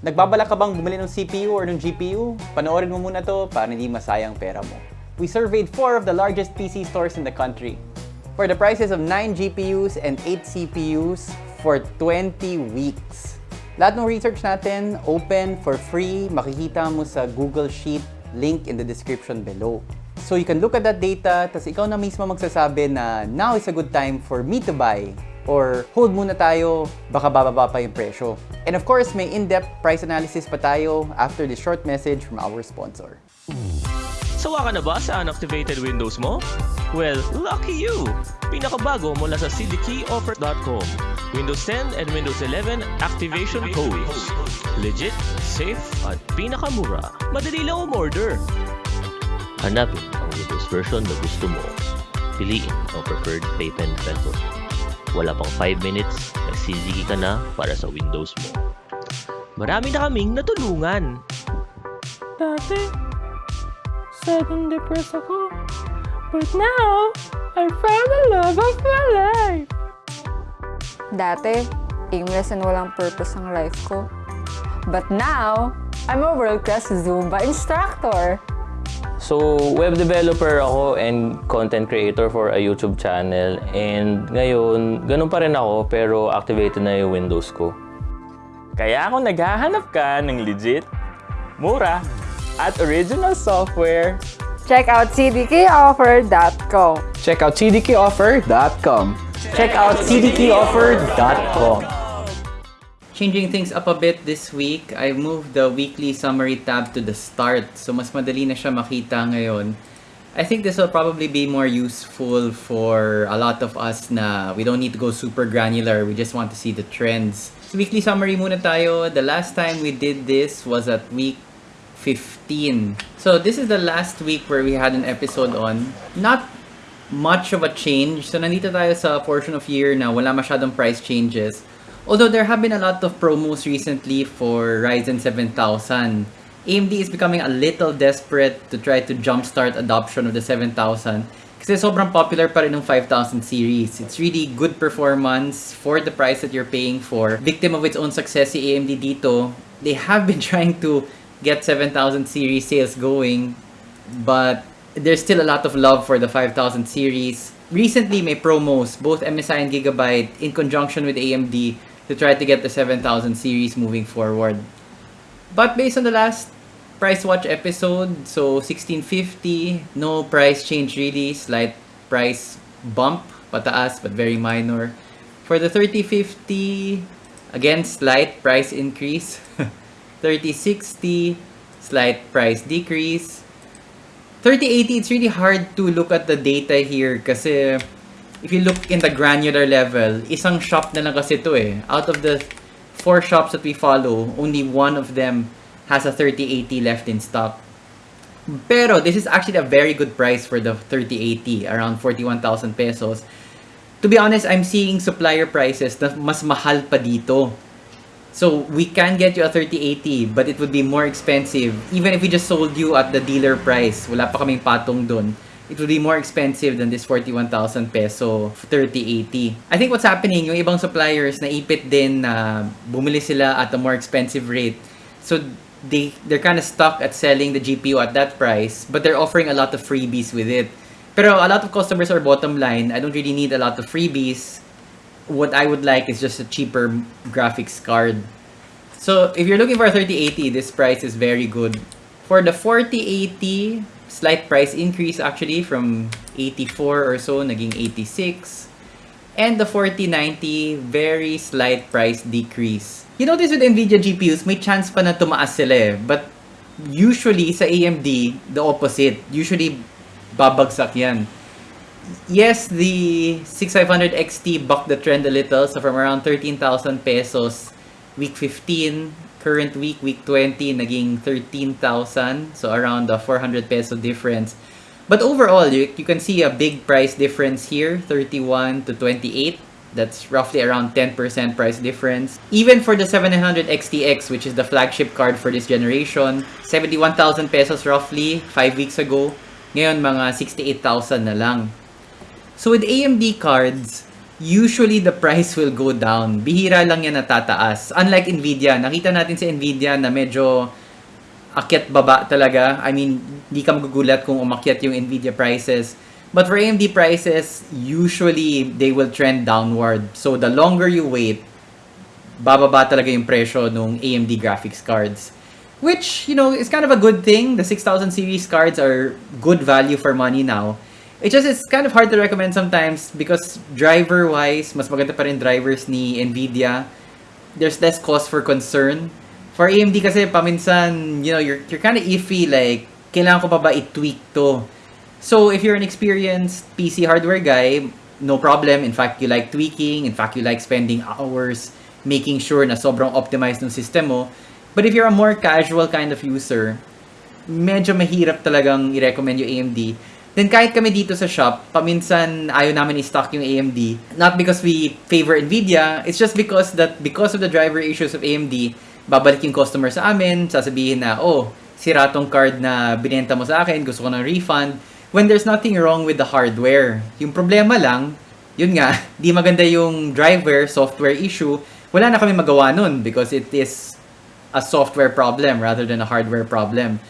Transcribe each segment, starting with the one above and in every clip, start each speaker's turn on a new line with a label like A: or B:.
A: Nagbabalak ka bang bumili ng CPU or ng GPU? Panoorin mo muna to para hindi masayang pera mo. We surveyed four of the largest PC stores in the country. For the prices of 9 GPUs and 8 CPUs for 20 weeks. Lahat ng research natin, open, for free, makikita mo sa Google Sheet, link in the description below. So you can look at that data, tapos ikaw na mismo magsasabi na now is a good time for me to buy or hold muna tayo, baka bababa pa yung presyo. And of course, may in-depth price analysis pa tayo after this short message from our sponsor.
B: Sawa ka na ba sa unactivated Windows mo? Well, lucky you! Pinakabago mula sa cdkeyoffer.com. Windows 10 and Windows 11 activation codes. Legit, safe, at pinakamura. Madali lang umorder. Hanapin ang Windows version na gusto mo. Piliin ang preferred payment method. Wala pang 5 minutes, nagsiligi ka na para sa Windows mo. Marami na kaming natulungan.
C: Dati, sad and depressed ako. But now, I found the love of my life.
D: Dati, aimless and walang purpose ang life ko. But now, I'm a world-class Zumba instructor.
E: So, web developer ako and content creator for a YouTube channel. And ngayon, ganun pa rin ako pero activated na yung Windows ko.
F: Kaya kung naghahanap ka ng legit, mura, at original software,
D: Check out cdkoffer.com.
A: Check out cdkoffer.com. Check out cdkoffer.com. Changing things up a bit this week, I moved the weekly summary tab to the start. So mas madali na siya makita ngayon. I think this will probably be more useful for a lot of us na we don't need to go super granular. We just want to see the trends. So weekly summary muna tayo. The last time we did this was at week 15. So this is the last week where we had an episode on. Not much of a change. So nandito tayo sa portion of year na wala masyadong price changes. Although there have been a lot of promos recently for Ryzen 7000. AMD is becoming a little desperate to try to jumpstart adoption of the 7000 kasi sobrang popular pa rin ng 5000 series. It's really good performance for the price that you're paying for. Victim of its own success si AMD dito. They have been trying to get 7000 series sales going but there's still a lot of love for the 5000 series. Recently, may promos, both MSI and Gigabyte, in conjunction with AMD to try to get the 7000 series moving forward. But based on the last price watch episode, so 1650, no price change really, slight price bump, pataas but very minor. For the 3050, again slight price increase. 3060, slight price decrease. 3080, it's really hard to look at the data here kasi if you look in the granular level, isang shop na lang kasi to eh. Out of the four shops that we follow, only one of them has a 3080 left in stock. Pero this is actually a very good price for the 3080, around 41,000 pesos. To be honest, I'm seeing supplier prices na mas mahal pa dito. So we can get you a 3080, but it would be more expensive. Even if we just sold you at the dealer price, wala pa kaming patong dun. It would be more expensive than this 41,000 peso 3080. I think what's happening, yung ibang suppliers naipit din na bumili sila at a more expensive rate. So they they're kind of stuck at selling the GPU at that price, but they're offering a lot of freebies with it. Pero a lot of customers are bottom line. I don't really need a lot of freebies. What I would like is just a cheaper graphics card. So if you're looking for a 3080, this price is very good. For the 4080, slight price increase actually from 84 or so, naging 86. And the 4090, very slight price decrease. You notice with NVIDIA GPUs, may chance pa na tumaas sila eh. But usually sa AMD, the opposite. Usually babagsak yan. Yes, the 6500 XT bucked the trend a little. So from around 13,000 pesos, week 15, current week, week 20, naging 13,000. So around the 400 peso difference. But overall, you, you can see a big price difference here, 31 to 28. That's roughly around 10% price difference. Even for the 700 XTX, which is the flagship card for this generation, 71,000 pesos roughly 5 weeks ago. Ngayon, mga 68,000 na lang. So with AMD cards, usually the price will go down. Bihira lang yan natataas. Unlike Nvidia, nakita natin sa Nvidia na medyo akyat baba talaga. I mean, di ka magugulat kung umakyat yung Nvidia prices. But for AMD prices, usually they will trend downward. So the longer you wait, bababa talaga yung presyo ng AMD graphics cards. Which, you know, is kind of a good thing. The 6000 series cards are good value for money now. It just it's kind of hard to recommend sometimes because driver-wise, mas maganda pa rin drivers ni Nvidia. There's less cause for concern. For AMD kasi paminsan, you know, you're, you're kind of iffy like, kailangan ko pa ba i-tweak to? So if you're an experienced PC hardware guy, no problem. In fact, you like tweaking. In fact, you like spending hours making sure na sobrang optimized ng system mo. But if you're a more casual kind of user, medyo mahirap talagang i-recommend yung AMD. Then kahit kami dito sa shop, paminsan ayaw namin i-stock yung AMD. Not because we favor Nvidia, it's just because that because of the driver issues of AMD, babalik yung customer sa amin, sasabihin na, oh, sira tong card na binenta mo sa akin, gusto ko ng refund. When there's nothing wrong with the hardware. Yung problema lang, yun nga, di maganda yung driver, software issue, wala na kami magawa nun because it is a software problem rather than a hardware problem.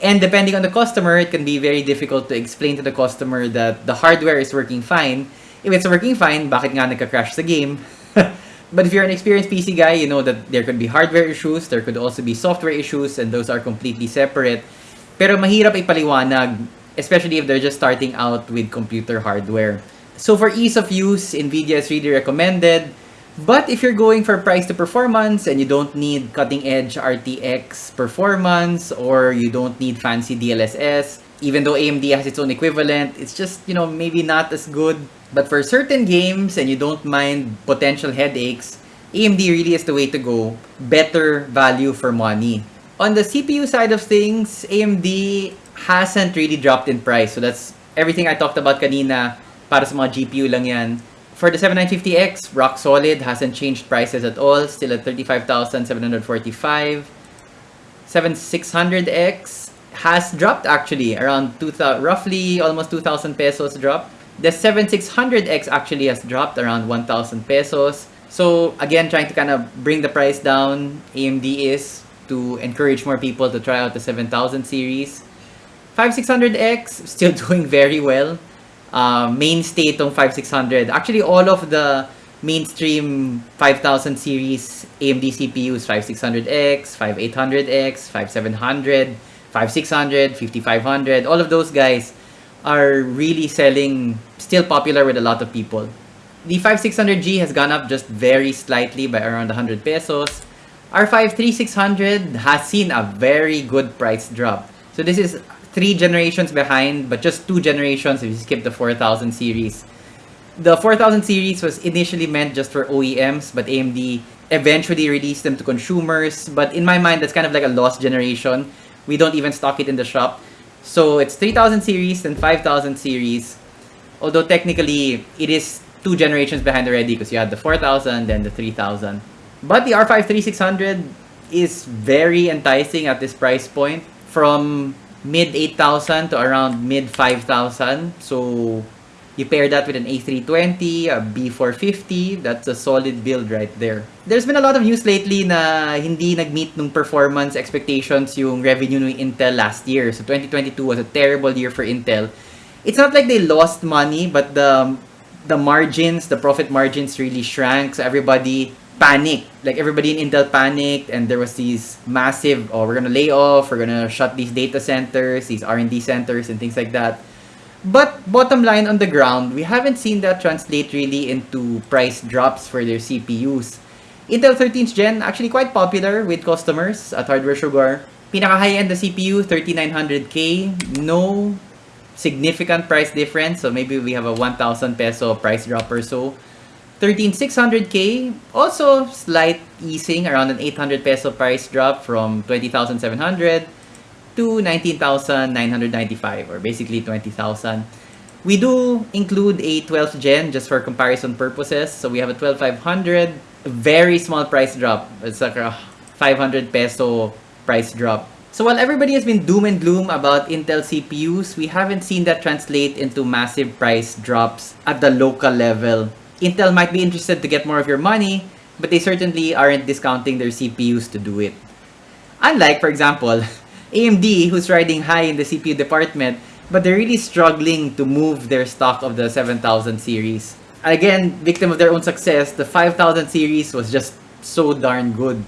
A: And depending on the customer, it can be very difficult to explain to the customer that the hardware is working fine. If it's working fine, bakit nga nagka-crash sa game? but if you're an experienced PC guy, you know that there could be hardware issues, there could also be software issues, and those are completely separate. Pero mahirap ipaliwanag, especially if they're just starting out with computer hardware. So for ease of use, NVIDIA is really recommended. But if you're going for price to performance and you don't need cutting edge RTX performance or you don't need fancy DLSS, even though AMD has its own equivalent, it's just, you know, maybe not as good. But for certain games and you don't mind potential headaches, AMD really is the way to go. Better value for money. On the CPU side of things, AMD hasn't really dropped in price. So that's everything I talked about kanina para sa mga GPU lang yan. For the 7950X, rock solid, hasn't changed prices at all, still at 35,745. 7600X has dropped actually, around 2000, roughly almost 2,000 pesos drop. The 7600X actually has dropped around 1,000 pesos. So again, trying to kind of bring the price down, AMD is to encourage more people to try out the 7000 series. 5600X, still doing very well uh, mainstay itong 5600. Actually, all of the mainstream 5000 series AMD CPUs, 5600X, 5800X, 5700, 5600, 5500, all of those guys are really selling, still popular with a lot of people. The 5600G has gone up just very slightly by around 100 pesos. Our 53600 has seen a very good price drop. So this is three generations behind, but just two generations if you skip the 4000 series. The 4000 series was initially meant just for OEMs, but AMD eventually released them to consumers. But in my mind, that's kind of like a lost generation. We don't even stock it in the shop. So it's 3000 series and 5000 series. Although technically, it is two generations behind already because you had the 4000 then the 3000. But the R5 3600 is very enticing at this price point. From mid 8,000 to around mid 5,000. So you pair that with an A320, a B450, that's a solid build right there. There's been a lot of news lately na hindi nag-meet nung performance expectations yung revenue ng Intel last year. So 2022 was a terrible year for Intel. It's not like they lost money, but the the margins, the profit margins really shrank. So everybody panicked. Like everybody in Intel panicked, and there was these massive, oh, we're gonna lay off, we're gonna shut these data centers, these R&D centers, and things like that. But bottom line on the ground, we haven't seen that translate really into price drops for their CPUs. Intel 13th Gen actually quite popular with customers at Hardware Sugar. Pinaka high-end the CPU, 3900K. No significant price difference. So maybe we have a 1,000 peso price drop or so. 13600K, also slight easing around an 800 peso price drop from 20,700 to 19,995 or basically 20,000. We do include a 12th gen just for comparison purposes. So we have a 12,500, very small price drop. It's like a 500 peso price drop. So while everybody has been doom and gloom about Intel CPUs, we haven't seen that translate into massive price drops at the local level Intel might be interested to get more of your money, but they certainly aren't discounting their CPUs to do it. Unlike, for example, AMD, who's riding high in the CPU department, but they're really struggling to move their stock of the 7000 series. Again, victim of their own success, the 5000 series was just so darn good.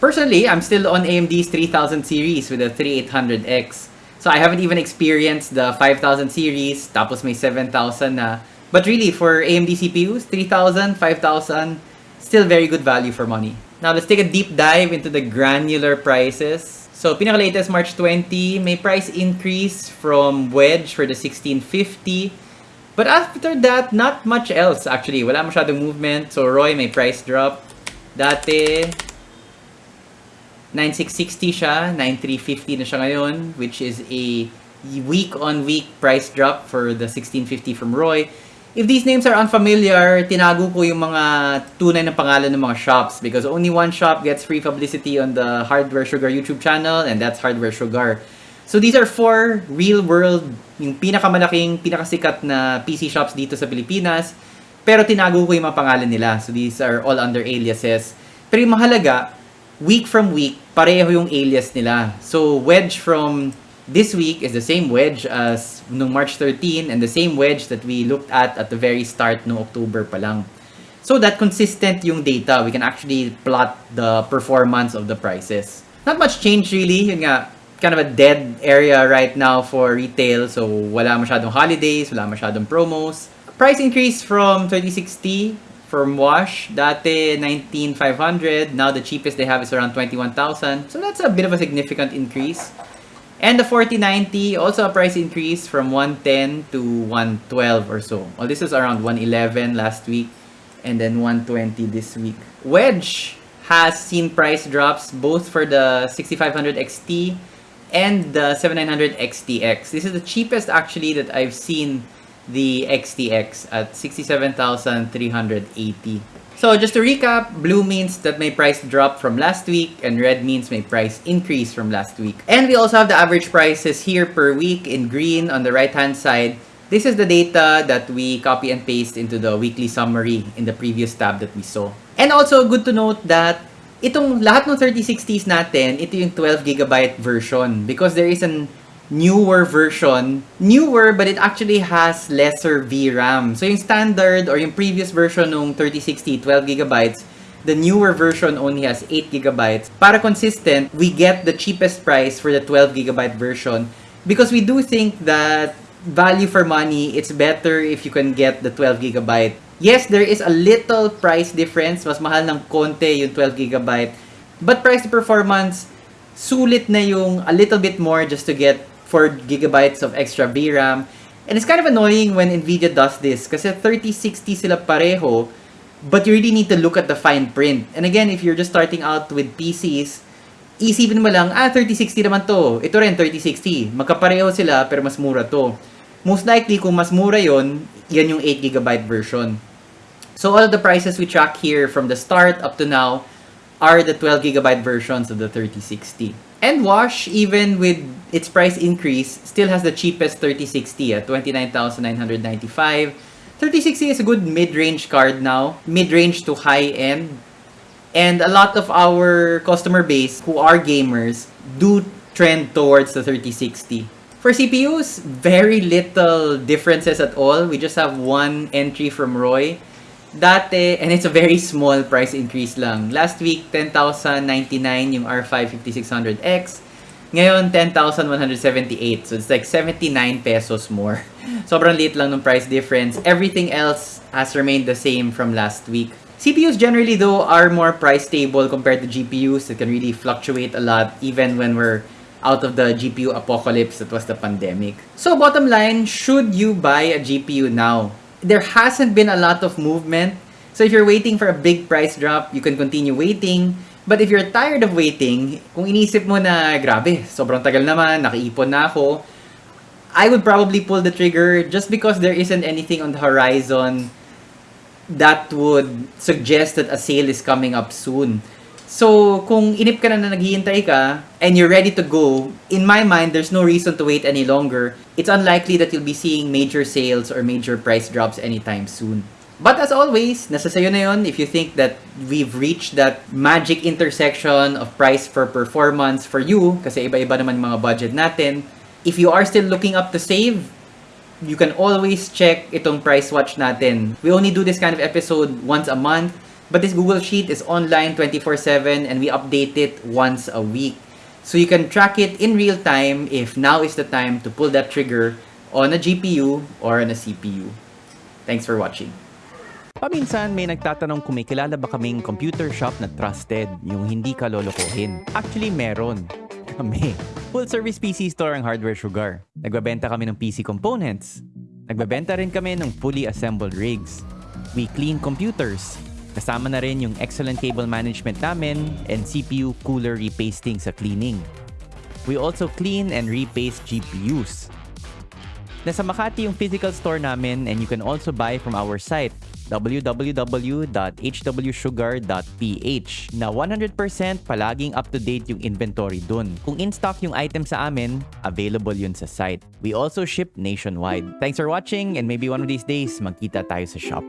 A: Personally, I'm still on AMD's 3000 series with the 3800X. So I haven't even experienced the 5000 series, tapos may 7000 na. But really, for AMD CPUs, 3000, 5000, still very good value for money. Now, let's take a deep dive into the granular prices. So, pinaka-latest March 20, may price increase from Wedge for the 1650. But after that, not much else actually. Wala masyadong movement. So, Roy may price drop. Dati, 9660 siya, 9350 na siya ngayon, which is a week-on-week price drop for the 1650 from Roy. If these names are unfamiliar, tinago ko yung mga tunay na pangalan ng mga shops because only one shop gets free publicity on the Hardware Sugar YouTube channel and that's Hardware Sugar. So these are four real-world, yung pinakamalaking, pinakasikat na PC shops dito sa Pilipinas. Pero tinago ko yung mga pangalan nila. So these are all under aliases. Pero yung mahalaga, week from week, pareho yung alias nila. So, wedge from this week is the same wedge as nung March 13 and the same wedge that we looked at at the very start no October pa lang. So that consistent yung data, we can actually plot the performance of the prices. Not much change really, yun nga, kind of a dead area right now for retail. So wala masyadong holidays, wala masyadong promos. Price increase from 3060 from Wash, dati 19,500. Now the cheapest they have is around 21,000. So that's a bit of a significant increase. And the 4090, also a price increase from 110 to 112 or so. Well, this is around 111 last week and then 120 this week. Wedge has seen price drops both for the 6500 XT and the 7900 XTX. This is the cheapest actually that I've seen the XTX at 67,380. So just to recap, blue means that may price drop from last week and red means may price increase from last week. And we also have the average prices here per week in green on the right hand side. This is the data that we copy and paste into the weekly summary in the previous tab that we saw. And also good to note that itong lahat ng 3060s natin, ito yung 12GB version because there is an newer version. Newer, but it actually has lesser VRAM. So yung standard or yung previous version ng 3060, 12GB, the newer version only has 8GB. Para consistent, we get the cheapest price for the 12GB version because we do think that value for money, it's better if you can get the 12GB. Yes, there is a little price difference. Mas mahal ng konti yung 12GB. But price to performance, sulit na yung a little bit more just to get 4 gigabytes of extra VRAM. And it's kind of annoying when NVIDIA does this kasi 3060 sila pareho but you really need to look at the fine print. And again, if you're just starting out with PCs, isipin mo lang, ah, 3060 naman to. Ito rin, 3060. Magkapareho sila pero mas mura to. Most likely, kung mas mura yon yan yung 8GB version. So all the prices we track here from the start up to now are the 12GB versions of the 3060. And Wash, even with its price increase, still has the cheapest 3060 at 29,995. 3060 is a good mid-range card now, mid-range to high-end. And a lot of our customer base who are gamers do trend towards the 3060. For CPUs, very little differences at all. We just have one entry from Roy. Dati, and it's a very small price increase lang. Last week, 10,099 yung R5 5600X. Ngayon, 10,178. So, it's like 79 pesos more. Sobrang liit lang ng price difference. Everything else has remained the same from last week. CPUs generally, though, are more price stable compared to GPUs that can really fluctuate a lot even when we're out of the GPU apocalypse that was the pandemic. So, bottom line, should you buy a GPU now? There hasn't been a lot of movement. So, if you're waiting for a big price drop, you can continue waiting. But if you're tired of waiting, kung inisip mo na, grabe, sobrang tagal naman, nakiipon na ako, I would probably pull the trigger just because there isn't anything on the horizon that would suggest that a sale is coming up soon. So, kung inip ka na na naghihintay ka, and you're ready to go, in my mind, there's no reason to wait any longer. It's unlikely that you'll be seeing major sales or major price drops anytime soon.
G: But as always, nasa sayo na yun if you think that we've reached that magic intersection of price for performance for you, kasi iba-iba naman mga budget natin. If you are still looking up to save, you can always check itong price watch natin. We only do this kind of episode once a month, but this Google Sheet is online 24-7 and we update it once a week. So you can track it in real time if now is the time to pull that trigger on a GPU or on a CPU. Thanks for watching.
A: Paminsan may nagtatanong kung may kilala ba kaming computer shop na trusted, yung hindi ka lolokohin. Actually, meron. Kami. Full service PC store ang Hardware Sugar. Nagbabenta kami ng PC components. Nagbabenta rin kami ng fully assembled rigs. We clean computers. Kasama na rin yung excellent cable management namin and CPU cooler repasting sa cleaning. We also clean and repaste GPUs. Nasa Makati yung physical store namin and you can also buy from our site www.hwsugar.ph na 100% palaging up-to-date yung inventory dun. Kung in-stock yung item sa amin, available yun sa site. We also ship nationwide. Thanks for watching and maybe one of these days magkita tayo sa shop.